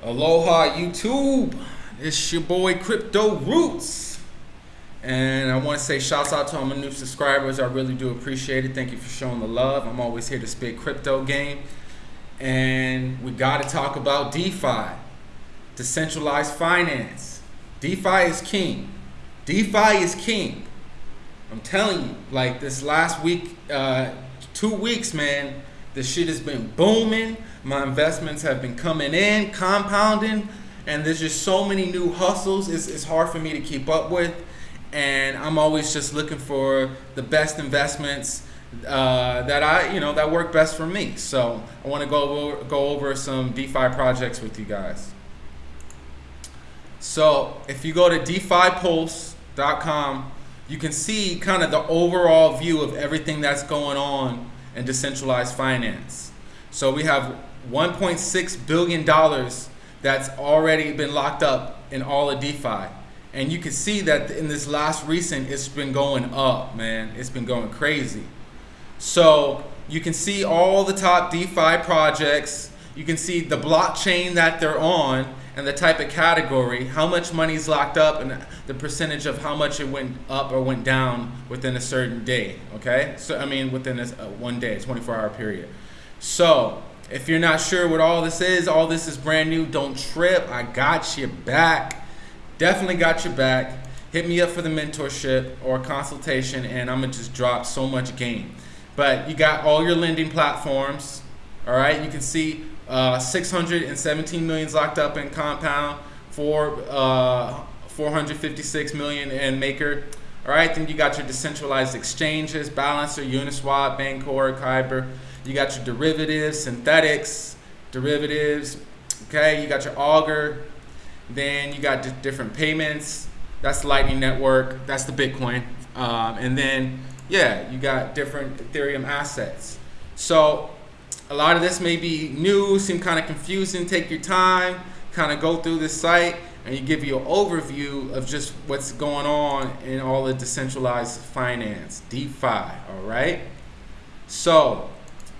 Aloha YouTube. It's your boy Crypto Roots. And I want to say shouts out to all my new subscribers. I really do appreciate it. Thank you for showing the love. I'm always here to spit crypto game. And we got to talk about DeFi, decentralized finance. DeFi is king. DeFi is king. I'm telling you, like this last week, uh, two weeks, man, the shit has been booming. My investments have been coming in, compounding, and there's just so many new hustles. It's, it's hard for me to keep up with, and I'm always just looking for the best investments uh, that I, you know, that work best for me. So I want to go over, go over some DeFi projects with you guys. So if you go to DeFiPulse.com, you can see kind of the overall view of everything that's going on in decentralized finance. So we have 1.6 billion dollars that's already been locked up in all of DeFi. And you can see that in this last recent, it's been going up, man. It's been going crazy. So you can see all the top DeFi projects. You can see the blockchain that they're on and the type of category, how much money's locked up, and the percentage of how much it went up or went down within a certain day. Okay, so I mean within a, one day, 24-hour period. So if you're not sure what all this is, all this is brand new. Don't trip. I got you back. Definitely got your back. Hit me up for the mentorship or consultation, and I'm gonna just drop so much game. But you got all your lending platforms. All right, you can see uh, 617 million locked up in Compound, for uh, 456 million in Maker. All right, then you got your decentralized exchanges, Balancer, Uniswap, Bancor, Kyber. You got your derivatives, synthetics, derivatives. Okay, you got your Augur. Then you got different payments. That's the Lightning Network. That's the Bitcoin. Um, and then, yeah, you got different Ethereum assets. So a lot of this may be new, seem kind of confusing. Take your time, kind of go through this site, and you give you an overview of just what's going on in all the decentralized finance, DeFi, all right? So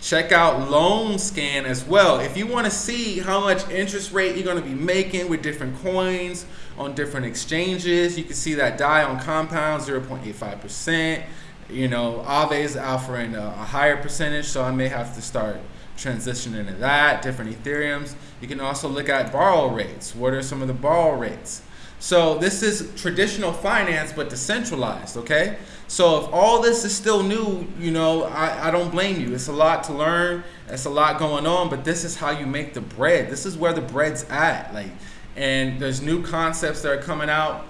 check out LoanScan as well. If you want to see how much interest rate you're going to be making with different coins on different exchanges, you can see that DAI on Compound, 0.85%. You know, Aave is offering a, a higher percentage, so I may have to start transitioning into that, different Ethereums. You can also look at borrow rates. What are some of the borrow rates? So this is traditional finance, but decentralized, okay? So if all this is still new, you know, I, I don't blame you. It's a lot to learn. It's a lot going on, but this is how you make the bread. This is where the bread's at. Like, and there's new concepts that are coming out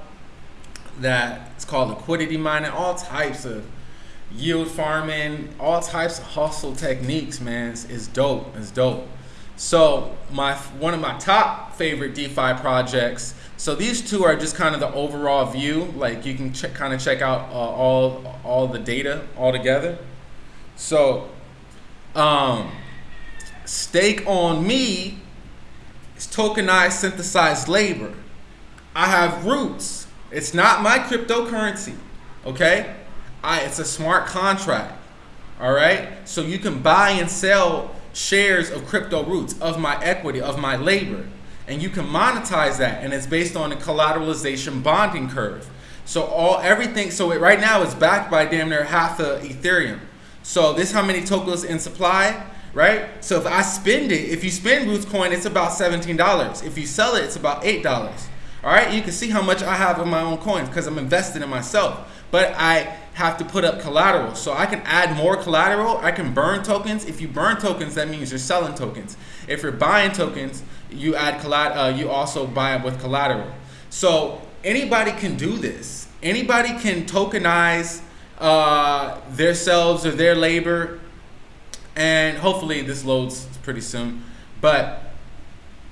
that it's called liquidity mining, all types of yield farming, all types of hustle techniques, man, is dope. It's dope. So my one of my top favorite DeFi projects. So these two are just kind of the overall view. Like you can check, kind of check out uh, all all the data all together. So, um, stake on me is tokenized synthesized labor. I have roots. It's not my cryptocurrency. Okay. I, it's a smart contract. All right. So you can buy and sell shares of crypto roots, of my equity, of my labor. And you can monetize that. And it's based on a collateralization bonding curve. So all everything, so it right now it's backed by damn near half the Ethereum. So this how many tokens in supply, right? So if I spend it, if you spend Roots coin, it's about $17. If you sell it, it's about $8. All right, you can see how much I have in my own coins because I'm invested in myself. But I have to put up collateral. So I can add more collateral. I can burn tokens. If you burn tokens, that means you're selling tokens. If you're buying tokens, you add collat uh, you also buy it with collateral. So anybody can do this. Anybody can tokenize uh, their selves or their labor. And hopefully this loads pretty soon. But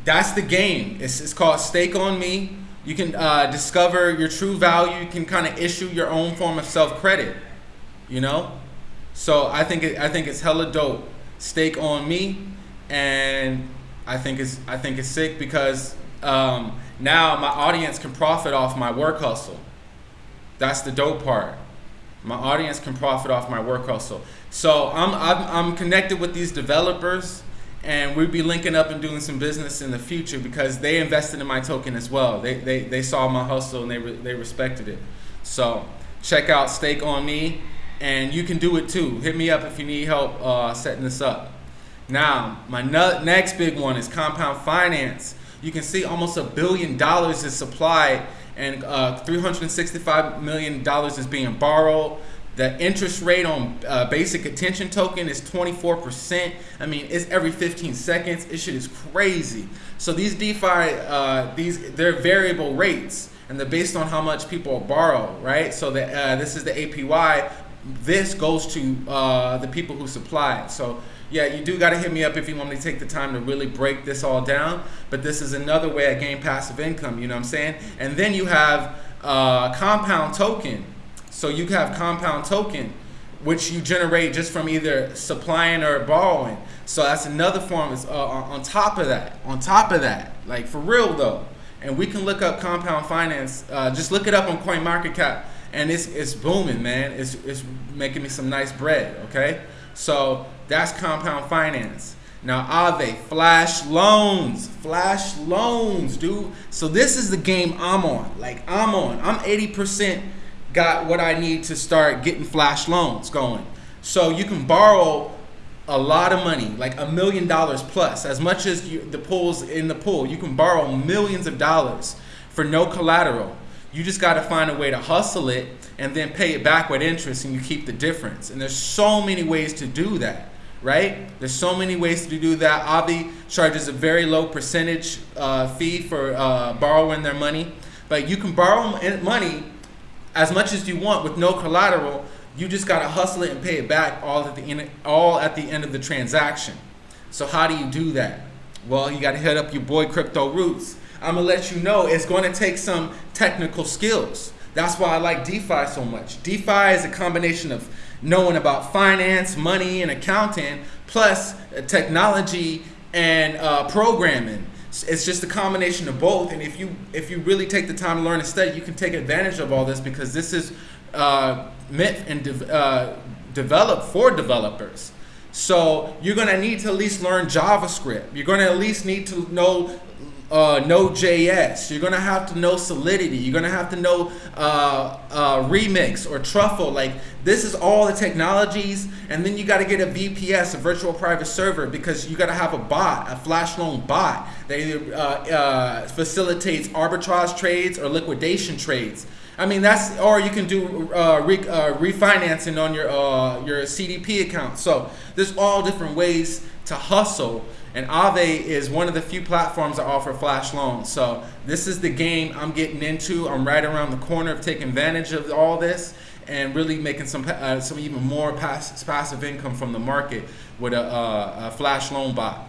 that's the game. It's, it's called Stake on Me. You can uh, discover your true value. You can kind of issue your own form of self credit. You know, so I think it, I think it's hella dope. Stake on me, and I think it's I think it's sick because um, now my audience can profit off my work hustle. That's the dope part. My audience can profit off my work hustle. So I'm I'm, I'm connected with these developers and we'd be linking up and doing some business in the future because they invested in my token as well. They, they, they saw my hustle and they, re, they respected it. So check out Stake on Me, and you can do it too. Hit me up if you need help uh, setting this up. Now, my next big one is Compound Finance. You can see almost a billion dollars is supplied and uh, $365 million is being borrowed. The interest rate on uh, basic attention token is 24%. I mean, it's every 15 seconds. This shit is crazy. So these DeFi, uh, these they're variable rates, and they're based on how much people borrow, right? So uh, this is the APY. This goes to uh, the people who supply it. So yeah, you do got to hit me up if you want me to take the time to really break this all down. But this is another way I gain passive income. You know what I'm saying? And then you have uh, compound token. So you have compound token, which you generate just from either supplying or borrowing. So that's another form. Is uh, on top of that. On top of that, like for real though. And we can look up compound finance. Uh, just look it up on CoinMarketCap, and it's it's booming, man. It's it's making me some nice bread. Okay. So that's compound finance. Now, Aave, flash loans, flash loans, dude. So this is the game I'm on. Like I'm on. I'm 80% got what I need to start getting flash loans going. So you can borrow a lot of money, like a million dollars plus, as much as you, the pools in the pool. You can borrow millions of dollars for no collateral. You just got to find a way to hustle it and then pay it back with interest and you keep the difference. And there's so many ways to do that, right? There's so many ways to do that. Aave charges a very low percentage uh, fee for uh, borrowing their money, but you can borrow money as much as you want with no collateral. You just got to hustle it and pay it back all at the end, all at the end of the transaction. So how do you do that? Well, you got to hit up your boy Crypto Roots. I'm gonna let you know it's going to take some technical skills. That's why I like DeFi so much. DeFi is a combination of knowing about finance, money, and accounting, plus uh, technology and uh, programming. It's just a combination of both. And if you if you really take the time to learn and study, you can take advantage of all this because this is uh, meant and de uh, developed for developers. So you're gonna need to at least learn JavaScript. You're gonna at least need to know uh, Node.js. You're gonna have to know Solidity. You're gonna have to know uh, uh, Remix or Truffle. Like this is all the technologies, and then you got to get a VPS, a virtual private server, because you got to have a bot, a flash loan bot that either uh, uh, facilitates arbitrage trades or liquidation trades. I mean that's, or you can do uh, re, refinancing on your your CDP account. So there's all different ways to hustle and Aave is one of the few platforms that offer flash loans. So this is the game I'm getting into. I'm right around the corner of taking advantage of all this and really making some uh, some even more pass passive income from the market with a, uh, a flash loan bot.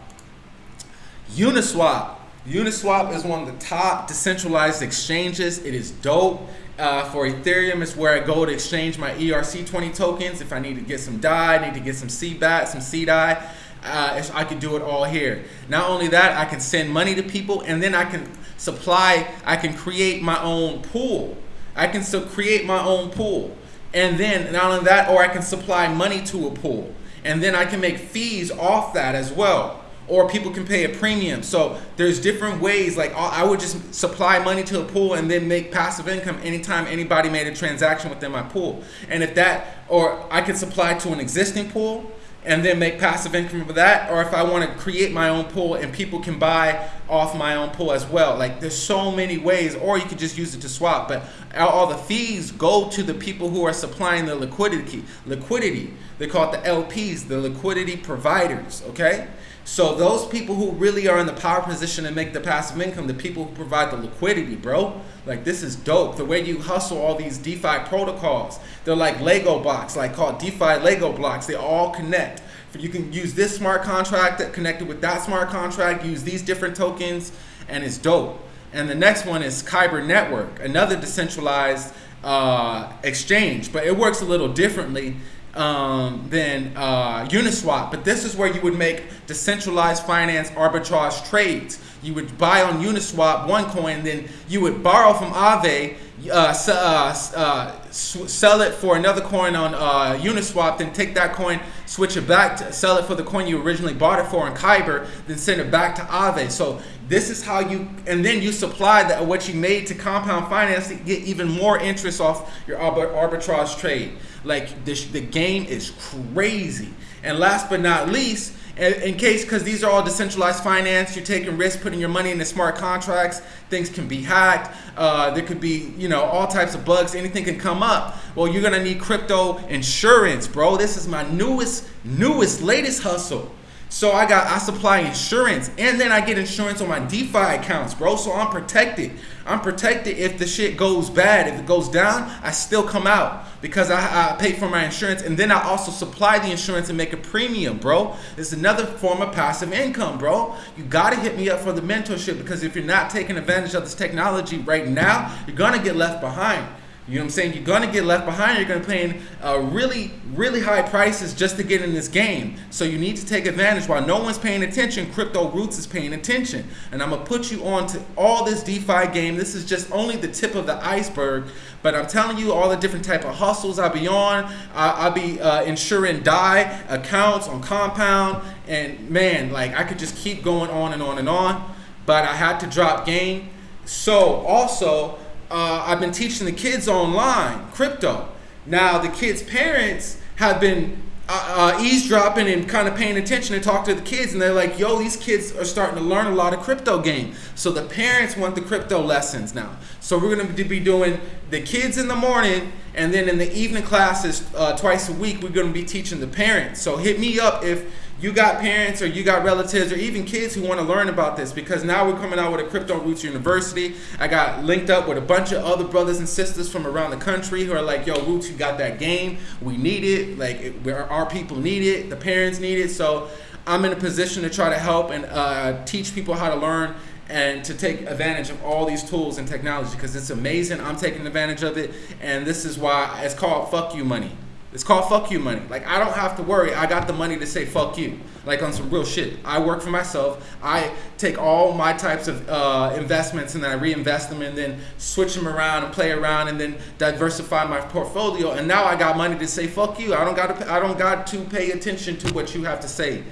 Uniswap. Uniswap is one of the top decentralized exchanges. It is dope. Uh, for Ethereum, it's where I go to exchange my ERC20 tokens. If I need to get some DAI, need to get some CBAT, some CDAI uh, I can do it all here. Not only that, I can send money to people and then I can supply, I can create my own pool. I can still create my own pool. And then not only that, or I can supply money to a pool. And then I can make fees off that as well. Or people can pay a premium. So there's different ways, like I would just supply money to a pool and then make passive income anytime anybody made a transaction within my pool. And if that, or I could supply to an existing pool, and then make passive income with that or if I want to create my own pool and people can buy off my own pool as well. Like there's so many ways or you could just use it to swap but all the fees go to the people who are supplying the liquidity liquidity. They call it the LPs the liquidity providers okay so those people who really are in the power position and make the passive income, the people who provide the liquidity, bro. Like this is dope. The way you hustle all these DeFi protocols, they're like Lego blocks, like called DeFi Lego blocks. They all connect. You can use this smart contract that connected with that smart contract, use these different tokens, and it's dope. And the next one is Kyber Network, another decentralized uh, exchange, but it works a little differently um, than uh, Uniswap. But this is where you would make decentralized finance arbitrage trades. You would buy on Uniswap one coin, then you would borrow from Aave, uh, uh, uh, sell it for another coin on uh, Uniswap, then take that coin, switch it back to sell it for the coin you originally bought it for in Kyber, then send it back to Aave. So this is how you, and then you supply that what you made to compound finance to get even more interest off your arbitrage trade. Like this, the game is crazy. And last but not least, in case because these are all decentralized finance you're taking risks putting your money into smart contracts things can be hacked uh, there could be you know all types of bugs anything can come up well you're gonna need crypto insurance bro this is my newest newest latest hustle so I got I supply insurance and then I get insurance on my DeFi accounts, bro. So I'm protected. I'm protected if the shit goes bad. If it goes down, I still come out because I, I pay for my insurance and then I also supply the insurance and make a premium, bro. It's another form of passive income, bro. You gotta hit me up for the mentorship because if you're not taking advantage of this technology right now, you're gonna get left behind. You know what I'm saying? You're gonna get left behind. You're gonna pay uh, really, really high prices just to get in this game. So you need to take advantage. While no one's paying attention, Crypto Roots is paying attention. And I'm gonna put you on to all this DeFi game. This is just only the tip of the iceberg. But I'm telling you all the different type of hustles I'll be on. I, will be uh, insuring DAI accounts on Compound. And man, like I could just keep going on and on and on. But I had to drop game. So also, uh, I've been teaching the kids online crypto. Now the kids' parents have been uh, uh, eavesdropping and kind of paying attention and talk to the kids, and they're like, "Yo, these kids are starting to learn a lot of crypto game." So the parents want the crypto lessons now. So we're going to be doing the kids in the morning, and then in the evening classes uh, twice a week, we're going to be teaching the parents. So hit me up if you got parents or you got relatives or even kids who want to learn about this because now we're coming out with a Crypto Roots University. I got linked up with a bunch of other brothers and sisters from around the country who are like, yo, Roots, you got that game. We need it. Like, it, our people need it. The parents need it. So I'm in a position to try to help and uh, teach people how to learn and to take advantage of all these tools and technology because it's amazing. I'm taking advantage of it. And this is why it's called fuck you money. It's called fuck you money. Like I don't have to worry. I got the money to say fuck you. Like on some real shit. I work for myself. I take all my types of uh, investments and then I reinvest them and then switch them around and play around and then diversify my portfolio. And now I got money to say fuck you. I don't got to. I don't got to pay attention to what you have to say.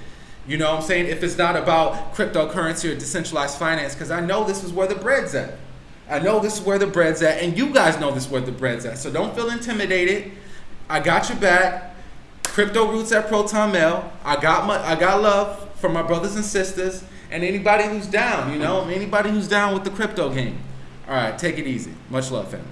You know what I'm saying? If it's not about cryptocurrency or decentralized finance, because I know this is where the bread's at. I know this is where the bread's at, and you guys know this is where the bread's at. So don't feel intimidated. I got your back. Crypto Roots at Proton Mail. I got my I got love for my brothers and sisters and anybody who's down, you know, anybody who's down with the crypto game. All right, take it easy. Much love, family.